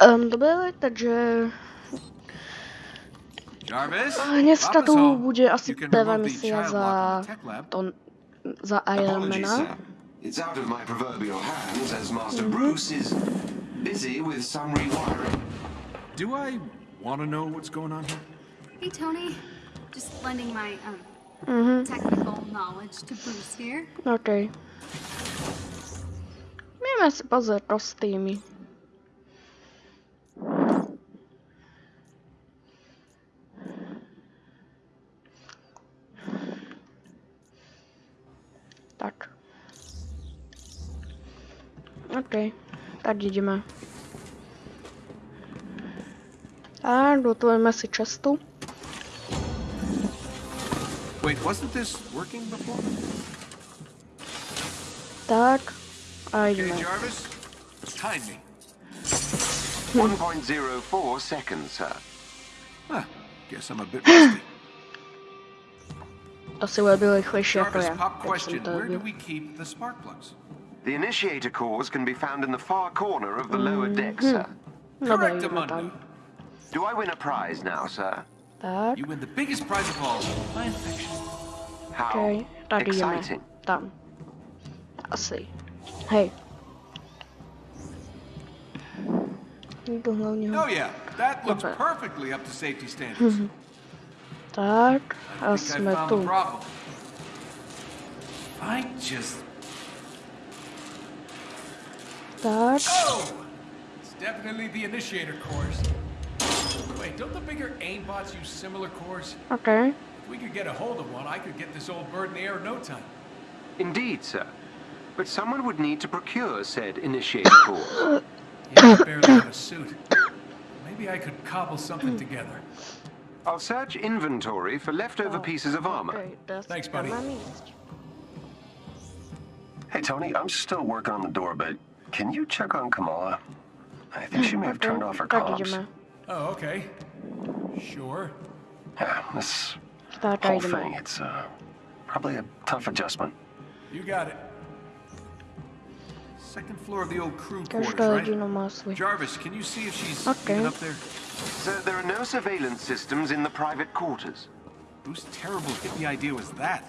Um, dobre, takže Jarvis? dneska Papa's tu bude asi prvá misia za to, za Iron Apologies, Mana. sir. It's out of my proverbial hands as Master Mm-hmm. Bruce is busy with some rewiring. Do I want to know what's going on here? Hey, Tony. Just lending my um, Mhm, technical knowledge to Bruce here. okej. Miałem si pozrieť kostýmy. Okej, tak ideme. A gotujeme si čestu. Wait, wasn't this working before? Tak. A Okay, ideme. Jarvis, time me. Hmm. 1.04 seconds, sir. Huh, guess I'm a bit rusty. Asi bude byl rychlejší jako Jarvis, já. pop jak jsem question. Where do we keep the spark plugs? The initiator cores can be found in the far corner of the lower deck, Mm-hmm. sir. Correct, jdeme Amanda. Do I win a prize now, sir? Tak, You win the biggest prize of all, fan fiction. How okej, tak jdeme. exciting. Tam. Asi. Hej. Jdu hlavně. Oh yeah, that looks Okay. perfectly up to safety standards. Tak, a I think I jsme found the tu. problem. I just... Tak, Oh! It's definitely the initiator cores. Wait, don't the bigger AIM bots use similar cores? Okay. If we could get a hold of one, I could get this old bird in the air in no time. Indeed, sir. But someone would need to procure said initiator cores. Yeah, I barely have a suit. Maybe I could cobble something together. I'll search inventory for leftover pieces of armor. Okej, teraz Thanks, buddy. Hey, Tony, I'm still working on the door, but can you check on Kamala? I think she may have turned off her Tak comms. Oh, okay. Sure. Yeah, this whole thing, it's uh, probably a tough adjustment. You got it. Second floor of the old crew quarters, right? rodina má svůj. Jarvis, can you see if she's Okay. up there? Sir, there are no surveillance systems in the private quarters. Whose terrible hippie idea was that?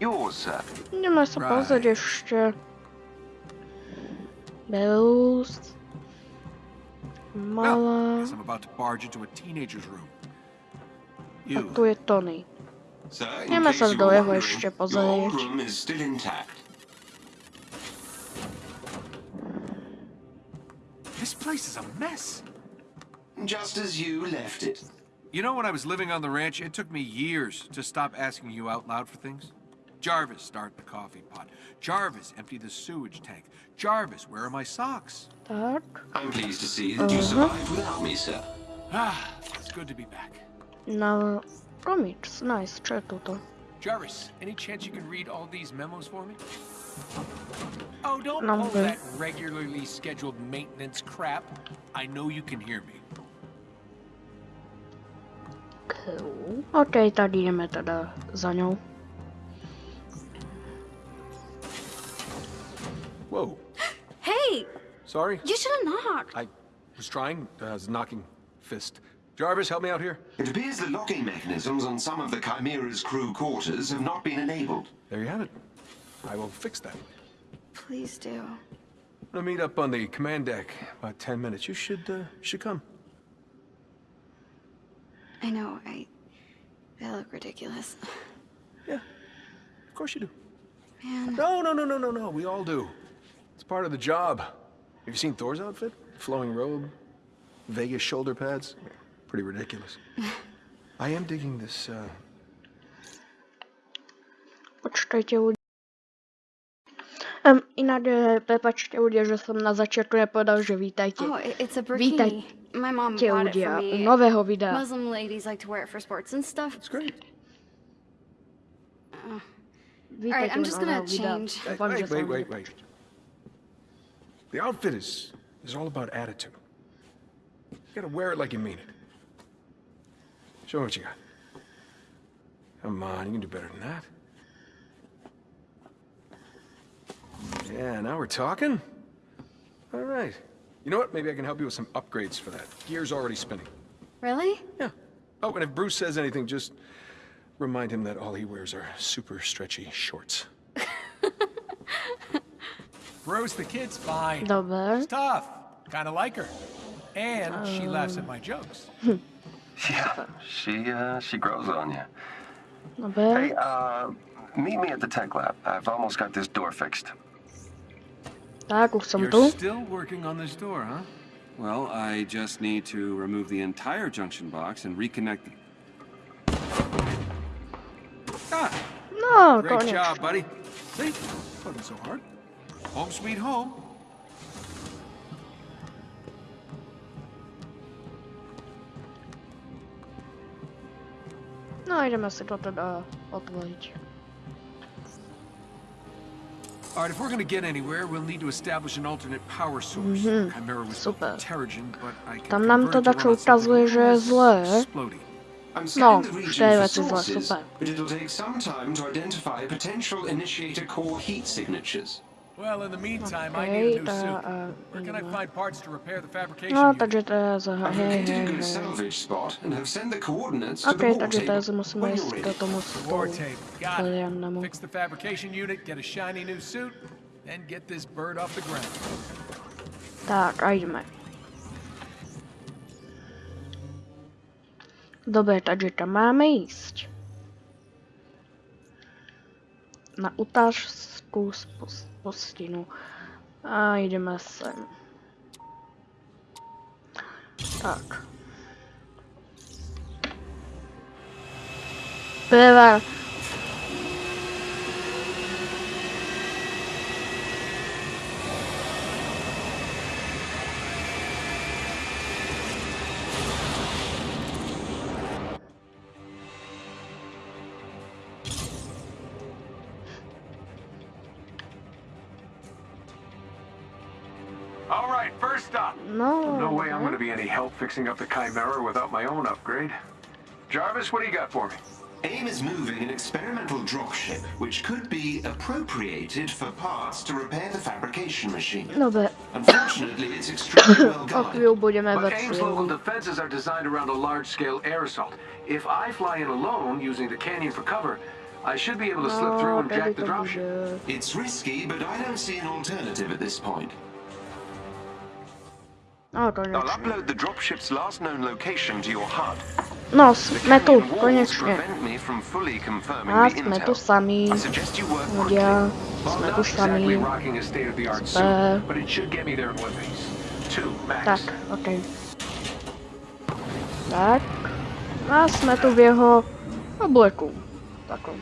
Yours, sir. Jdeme se Right. pozrieť ještě. Belus. Well, I'm about to barge into a teenager's room. A You. tu je Tony. Sir, in Jdeme case se you do were jeho wondering, ještě your old room is still intact. This place is a mess. Just as you left it. You know, when I was living on the ranch, it took me years to stop asking you out loud for things. Jarvis, start the coffee pot. Jarvis, empty the sewage tank. Jarvis, where are my socks? Tak. I'm pleased to see that you survived without me, sir. Ah, it's good to be back. Na comics. Nice. Čo je toto? Jarvis, any chance you can read all these memos for me? Oh, don't No, I'm pull that regularly scheduled maintenance crap. I know you can hear me. Cool. OK, tak jdeme teda za ňou. Whoa, Hey, sorry. you should have knocked. I was trying. Uh, I was knocking fist. Jarvis, help me out here. It appears the locking mechanisms on some of the Chimera's crew quarters have not been enabled. There you have it. I will fix that. Please do. I'm gonna meet up on the command deck about ten minutes. You should, uh, should come. I know, I... I look ridiculous. Yeah, of course you do. Man, No, no, no, no, no, no. We all do. It's part of the job. Have you seen Thor's outfit? Flowing robe, Vegas shoulder pads. Pretty ridiculous. I am digging this. Uh, Počkejte ľudia. Um, inak, eh, prepačte ľudia, že som na začiatku nepovedal, že vítajte. oh, it's a Vítajte burkini. My mom bought it ľudia for u me. nového videa. Muslim ladies like to wear it for sports and stuff. it's great. Vítajte I'm just gonna change. Hey, wait, wait, wait, wait. The outfit is is all about attitude. You gotta wear it like you mean it. Show me what you got. Come on, you can do better than that. Yeah, now we're talking. All right. You know what? Maybe I can help you with some upgrades for that. Gear's already spinning. Really? Yeah. Oh, and if Bruce says anything, just remind him that all he wears are super stretchy shorts. Bruce, the kid's fine. Dobra. She's tough. Kind of like her. And she laughs at my jokes. Yeah, she, uh, she grows on you. Dobra. Hey, uh, meet me at the tech lab. I've almost got this door fixed. Tak, už jsem You're tu. still working on this door, huh? Well, I just need to remove the entire junction box and reconnect the... Ah, No, great job, buddy. See? Wasn't so hard. Home sweet home. No, jdeme si to teda otvořit. All right, if we're gonna get anywhere, we'll need to establish an alternate power source. Mhm. Chimera was super. with Terrigen, but I can Tam nám to convert it dačo run on something ukazuje, že je zlé. I'm No, scanning the v region té for věci zle, sources, super. but it'll take some time to identify potential initiator core heat signatures. Well, in the meantime, I need a new uh, suit. uh, Where can I find parts to repair the fabrication No, unit? takže to je za... I've Hej, located a hej, good hej. salvage spot and have sent the coordinates to Ok, the war takže to table. je si musíme When jít you're do ready. tomu War stolu. table. Got it. Fix the fabrication unit, get a shiny new suit, then get this bird off the ground. Tak, a jdeme. Dobre, takže tam máme jíst. Na utářskou spos- postinu. A jdeme sem. Tak. Prvé. Right, first up. No. No way I'm gonna be any help fixing up the Chimera without my own upgrade. Jarvis, what do you got for me? AIM is moving an experimental dropship, which could be appropriated for parts to repair the fabrication machine. Dobre, Unfortunately, it's extremely well o guarded. chvíľu budeme ve But AIM's local defenses are designed around a large-scale air assault. If I fly in alone using the canyon for cover, I should be able to slip through and jack the dropship. It's risky, but I don't see an alternative at this point. No, konečně. No, jsme tu, konečně. A jsme tu sami. Já, jsme tu sami. Jsme... Tak, ok. Tak. A jsme tu v jeho obleku. Takom.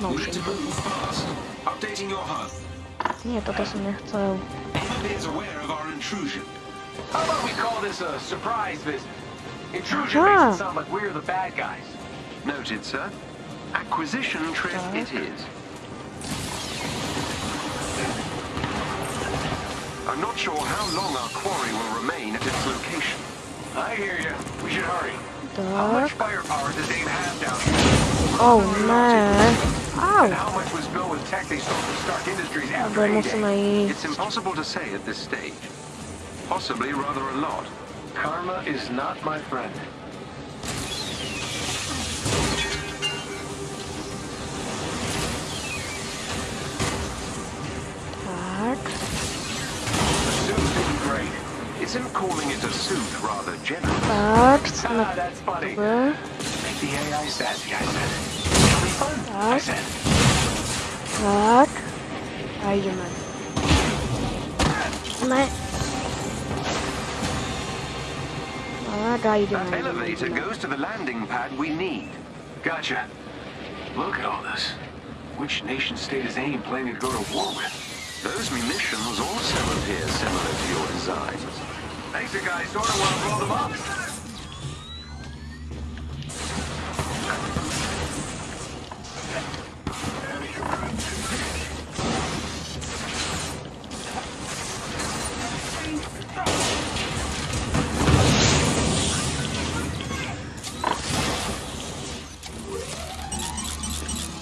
No, už. je to. Ne, toto jsem nechcel. AIM appears aware of our intrusion. How about we call this a surprise visit? Intrusion Aha. makes it sound like we're the bad guys. Noted, sir. Acquisition trip it is. I'm not sure how long our quarry will remain at its location. I hear you. We should hurry. How much firepower does AIM have down here? Oh, ne. And how much was built with tech they stole from Stark Industries after A-Day? It's impossible to say at this stage. Possibly rather a lot. Karma is not my friend. Tak. The great. Isn't calling it a suit rather generous? Tak, Ah, that's funny. Make the AI sassy, I said. It'll be fun, I Tak. said. Tak. A jdeme. Ne. Tak a jdeme. That elevator goes to the landing pad we need. Gotcha. Look at all this. Which nation state is AIM planning to go to war with? Those munitions also appear similar to your designs. Thanks, the guy sort of want to blow them up.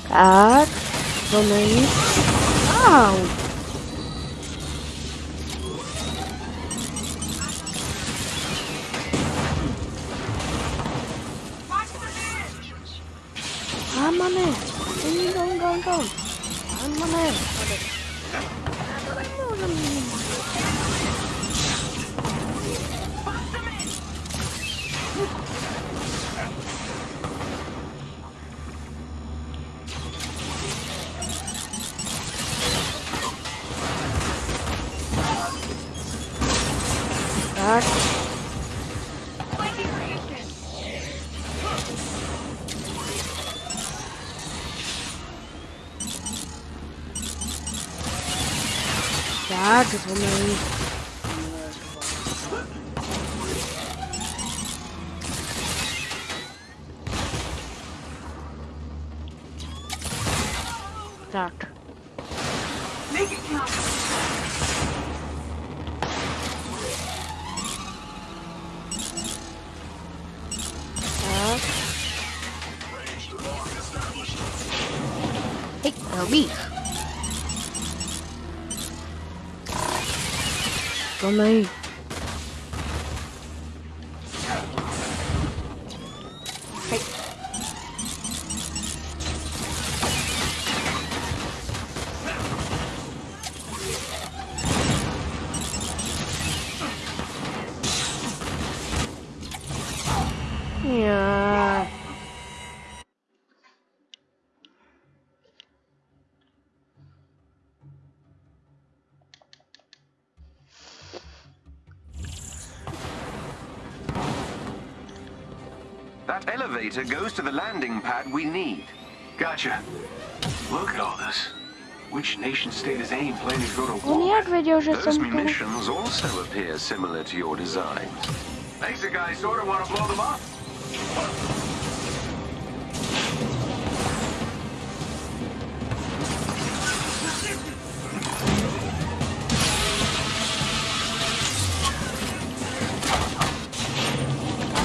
Tak. To není. Au. Tak, złamali. Tak. Tomej. Hej. That elevator goes to the landing pad we need. Gotcha. Look at all this. Which nation state is AIM planning to go to war? jak wiedział, że Those munitions also appear similar to your designs. Makes the guy sort of want to blow them up.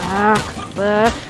Tak, B.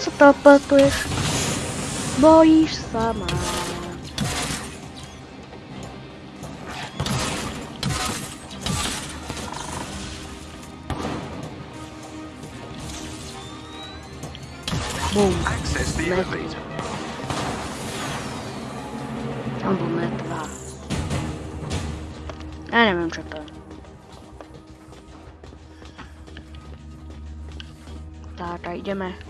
čo sa to opakuješ? Bojíš sa ma. Bum. Access the Met- elevator. Albo metla. Ja nie wiem, czy to. Tata, idziemy. Tata, idziemy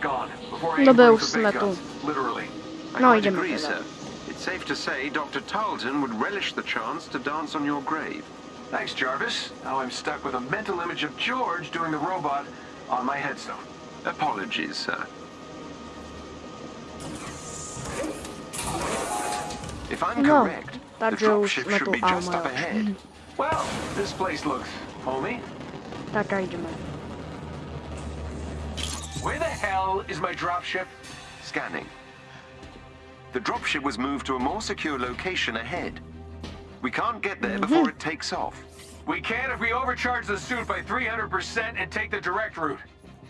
gone before No AIM był brings the big smetu. guns. Literally. I No, quite idziemy agree, sir. It's safe to say Dr. Tarleton would relish the chance to dance on your grave. Thanks, Jarvis. Now I'm stuck with a mental image of George doing the robot on my headstone. Apologies, sir. If I'm No, correct, the dropship should be just up ahead. Well, this place looks homey. Tata, idziemy. Where the hell is my dropship? Scanning. The dropship was moved to a more secure location ahead. We can't get there before it takes off. We can if we overcharge the suit by 300% and take the direct route.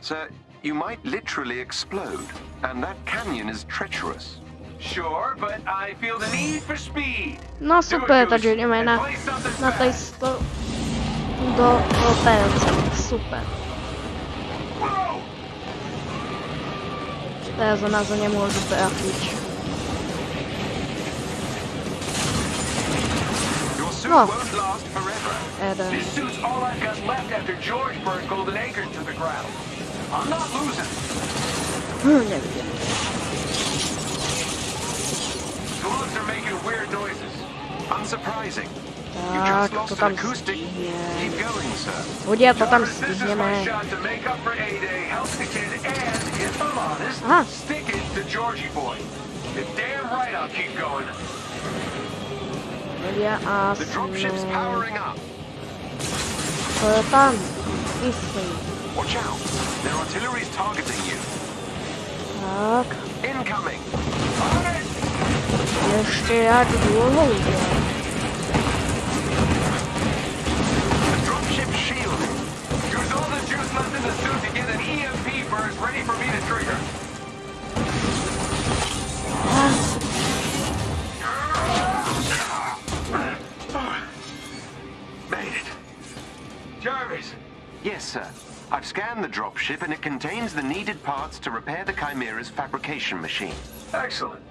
Sir, you might literally explode, and that canyon is treacherous. Sure, but I feel the need for speed. No uh, super, to Goose, dzielimy and na, play something na tej fast. sto... Do, do pędza. Super. Ona za nie może trafić. Your suit won't forever. Eden. This suit's all I've got left after George burned Golden Acres to the ground. I'm not losing. Hm. Slugs it to Georgie boy. You're damn right I'll keep going. Hodě a The dropship's jsme... powering up. To je tam. Jistý. Watch out. Their artillery's targeting you. Tak, Incoming. On it. ještě jak dlouho jde. The dropship's shielding. Use all the juice left in the suit to get an EMP burst ready for me to trigger. Made it. Jarvis. Yes, sir. I've scanned the dropship and it contains the needed parts to repair the Chimera's fabrication machine. Excellent.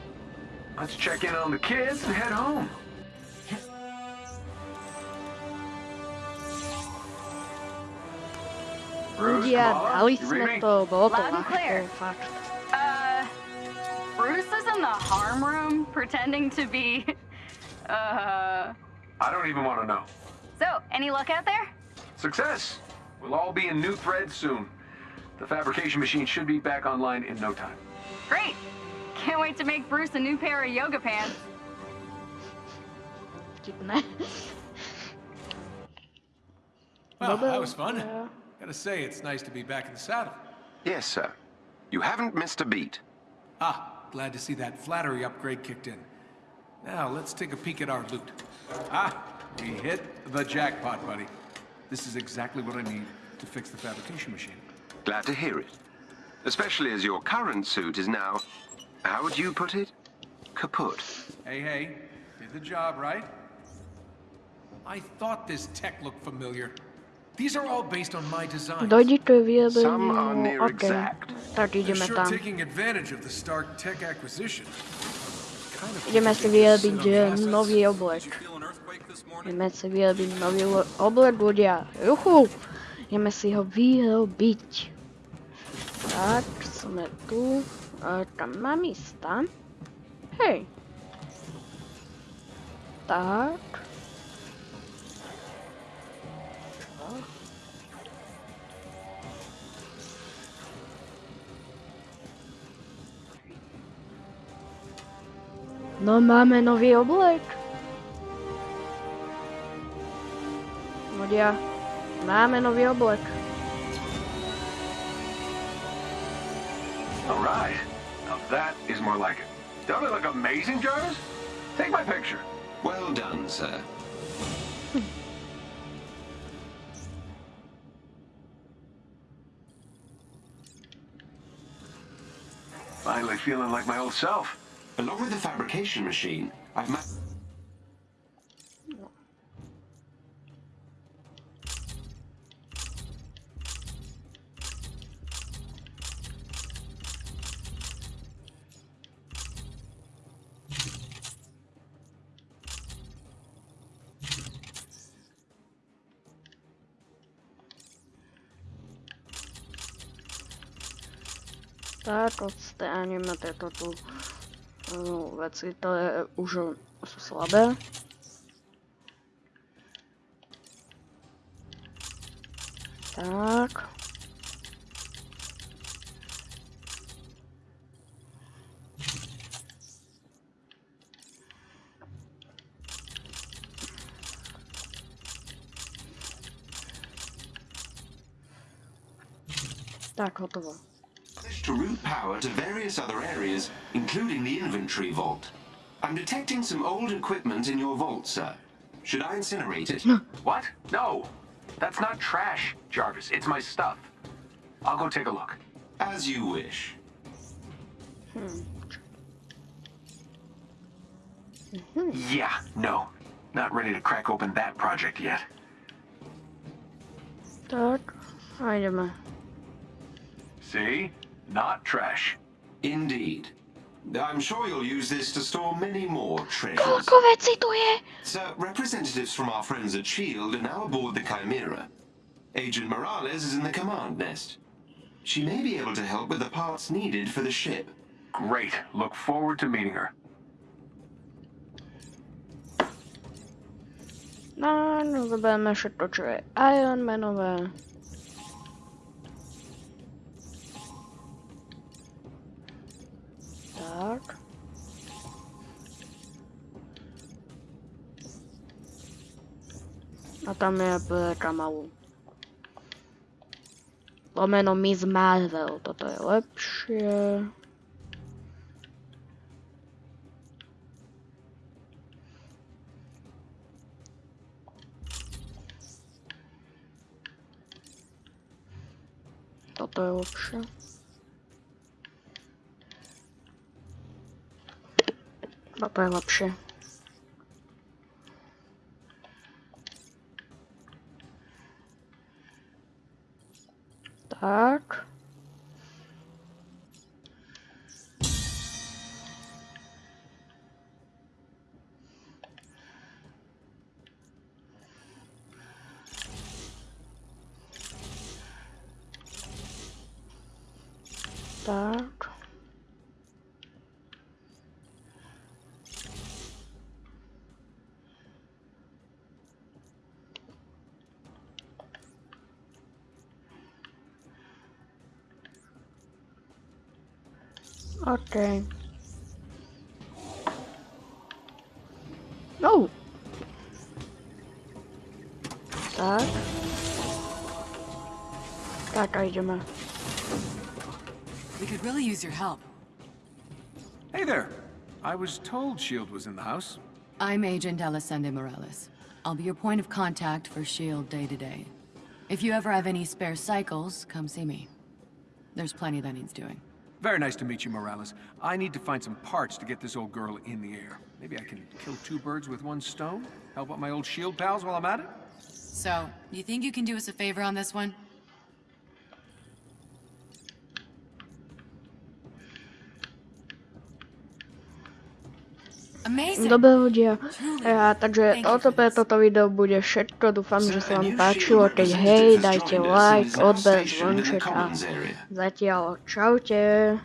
Let's check in on the kids and head home. Bruce, Hodě, Kamala, dali you jsme read to, bylo to Loud and clear. lehké, fakt. Uh, Bruce is in the harm room pretending to be. Uh. I don't even want to know. So, any luck out there? Success. We'll all be in new threads soon. The fabrication machine should be back online in no time. Great! Can't wait to make Bruce a new pair of yoga pants. Vtipné. Well, that was fun. yeah. Gotta say, it's nice to be back in the saddle. Yes, sir. You haven't missed a beat. Ah, glad to see that flattery upgrade kicked in. Now, let's take a peek at our loot. Ah, we hit the jackpot, buddy. This is exactly what I need to fix the fabrication machine. Glad to hear it. Especially as your current suit is now, how would you put it? Kaput. Hey, hey, did the job, right? I thought this tech looked familiar. These are all based on my design. Dojdi to Some are near exact. Tak They're sure taking advantage of the Stark tech acquisition. Kind of Jdeme si sit vyjebit on the že assets. nový oblek. Jdeme si vyjebit nový lo- oblek, ľudia. Juchu! Jdeme si ho vyrobiť. Tak, jsme tu. A tam má místa. Hej. Tak. No máme nový oblek. Ľudia, máme nový oblek. Is more like it. Don't it look amazing, Jarvis? Take my picture. Well done, sir. Finally feeling like my old self. Along with the fabrication machine, I've Tak, odstraníme tieto tu no, veci, ktoré už sú slabé. Tak. Tak, hotovo. To route power to various other areas, including the inventory vault. I'm detecting some old equipment in your vault, sir. Should I incinerate it? What? No. That's not trash, Jarvis. It's my stuff. I'll go take a look. As you wish. Hmm. Yeah, no. Not ready to crack open that project yet. A ideme. See? Not trash. Indeed. I'm sure you'll use this to store many more treasures. Koľko vecí tu je? Sir, representatives from our friends at S.H.I.E.L.D. are now aboard the Chimera. Agent Morales is in the command nest. She may be able to help with the parts needed for the ship. Great. Look forward to meeting her. No, no zoberme ještě to, čo je Tak. A tam je Kamalu. Lomeno Miss Marvel, toto je lepšie. Toto je lepšie. Toto je lepšie. Tak. Tak. Okay. No. Tak. Tak a ideme. We could really use your help. Hey there. I was told S.H.I.E.L.D. was in the house. I'm Agent Elisande Morales. I'll be your point of contact for S.H.I.E.L.D. day to day. If you ever have any spare cycles, come see me. There's plenty that needs doing. Very nice to meet you, Morales. I need to find some parts to get this old girl in the air. Maybe I can kill two birds with one stone? Help out my old S.H.I.E.L.D. pals while I'm at it? So, you think you can do us a favor on this one? Dobre ľudia, ja, takže toto pre toto video bude všetko, dúfam, že sa vám páčilo, keď hej, dajte like, odber, zvonček a zatiaľ čaute.